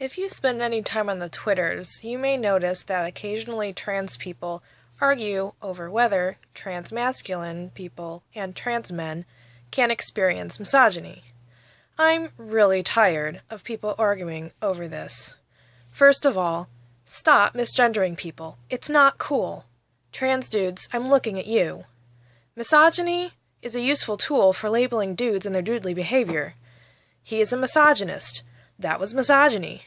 If you spend any time on the Twitters, you may notice that occasionally trans people argue over whether trans masculine people and trans men can experience misogyny. I'm really tired of people arguing over this. First of all, stop misgendering people. It's not cool. Trans dudes, I'm looking at you. Misogyny is a useful tool for labeling dudes and their dudely behavior. He is a misogynist. That was misogyny.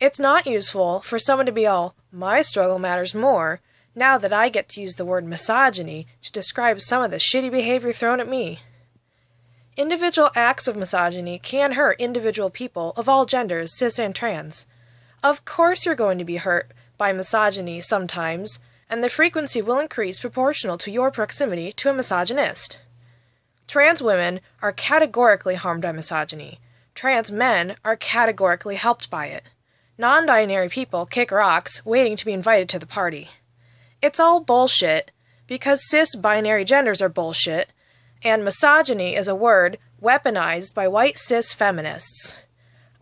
It's not useful for someone to be all, my struggle matters more, now that I get to use the word misogyny to describe some of the shitty behavior thrown at me. Individual acts of misogyny can hurt individual people of all genders, cis and trans. Of course, you're going to be hurt by misogyny sometimes, and the frequency will increase proportional to your proximity to a misogynist. Trans women are categorically harmed by misogyny. Trans men are categorically helped by it. Non binary people kick rocks, waiting to be invited to the party. It's all bullshit because cis binary genders are bullshit, and misogyny is a word weaponized by white cis feminists.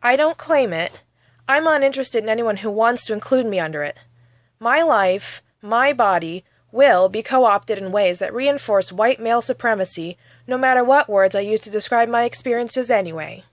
I don't claim it. I'm uninterested in anyone who wants to include me under it. My life, my body, will be co opted in ways that reinforce white male supremacy, no matter what words I use to describe my experiences anyway.